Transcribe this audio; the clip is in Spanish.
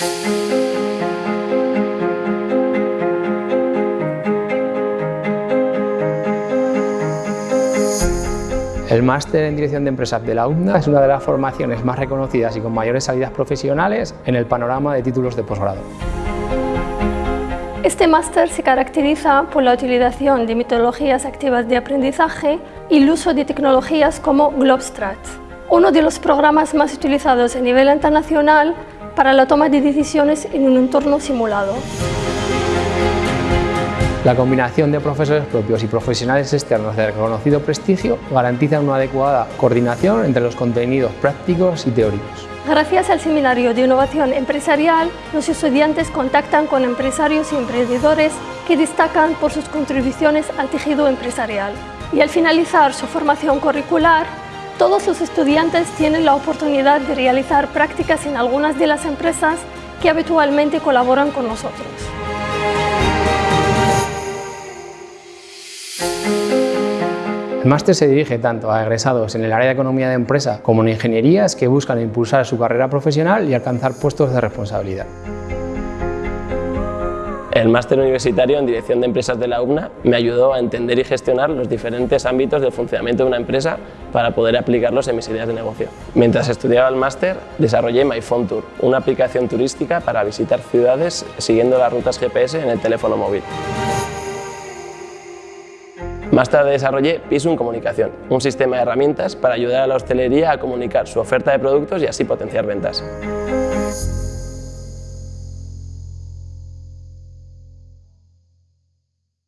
El máster en Dirección de Empresas de la UNDA es una de las formaciones más reconocidas y con mayores salidas profesionales en el panorama de títulos de posgrado. Este máster se caracteriza por la utilización de metodologías activas de aprendizaje y el uso de tecnologías como Globstrat, uno de los programas más utilizados a nivel internacional para la toma de decisiones en un entorno simulado. La combinación de profesores propios y profesionales externos de reconocido prestigio garantiza una adecuada coordinación entre los contenidos prácticos y teóricos. Gracias al Seminario de Innovación Empresarial, los estudiantes contactan con empresarios y emprendedores que destacan por sus contribuciones al tejido empresarial. Y al finalizar su formación curricular, todos los estudiantes tienen la oportunidad de realizar prácticas en algunas de las empresas que habitualmente colaboran con nosotros. El máster se dirige tanto a egresados en el área de economía de empresa como en ingenierías que buscan impulsar su carrera profesional y alcanzar puestos de responsabilidad. El máster universitario en Dirección de Empresas de la UNA me ayudó a entender y gestionar los diferentes ámbitos del funcionamiento de una empresa para poder aplicarlos en mis ideas de negocio. Mientras estudiaba el máster, desarrollé MyPhone Tour, una aplicación turística para visitar ciudades siguiendo las rutas GPS en el teléfono móvil. Más tarde desarrollé Pisum Comunicación, un sistema de herramientas para ayudar a la hostelería a comunicar su oferta de productos y así potenciar ventas.